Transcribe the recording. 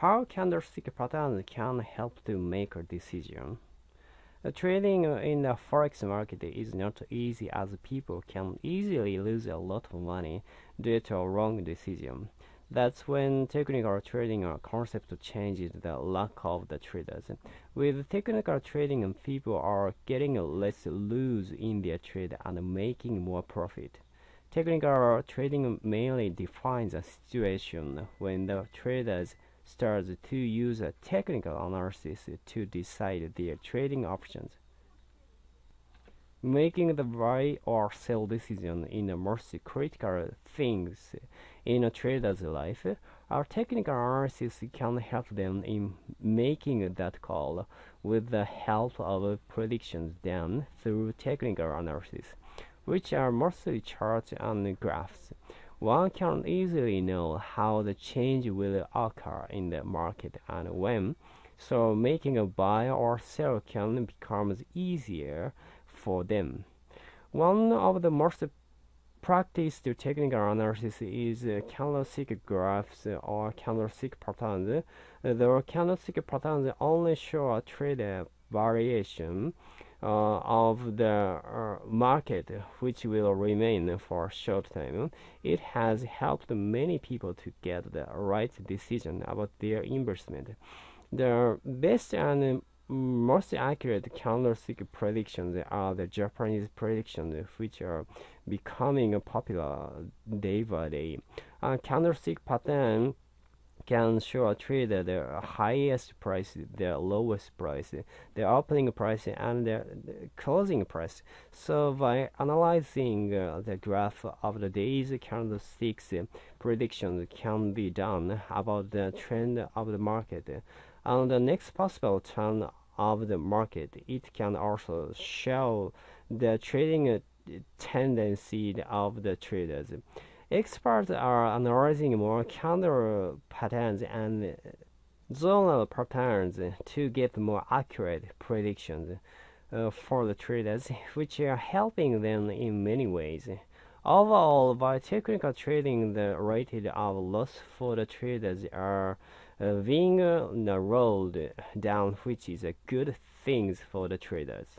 How candlestick patterns can help to make a decision? Uh, trading in the forex market is not easy as people can easily lose a lot of money due to a wrong decision. That's when technical trading concept changes the luck of the traders. With technical trading, people are getting less lose in their trade and making more profit. Technical trading mainly defines a situation when the traders start to use a technical analysis to decide their trading options. Making the buy or sell decision in the most critical things in a trader's life, our technical analysis can help them in making that call with the help of predictions done through technical analysis, which are mostly charts and graphs. One can easily know how the change will occur in the market and when, so making a buy or sell can become easier for them. One of the most practiced technical analysis is candlestick graphs or candlestick patterns. The candlestick patterns only show a trade variation of the uh, market, which will remain for a short time. It has helped many people to get the right decision about their investment. The best and most accurate candlestick predictions are the Japanese predictions, which are becoming popular day by day. A candlestick pattern can show a trader the highest price, the lowest price, the opening price, and the, closing price. So by analyzing uh, the graph of the day's candlesticks, predictions can be done about the trend of the market. On the next possible turn of the market, it can also show the trading tendency of the traders. Experts are analyzing more candle patterns and zonal patterns to get more accurate predictions uh, for the traders, which are helping them in many ways. Overall, by technical trading, the rate of loss for the traders are uh, being uh, rolled down, which is a good thing for the traders.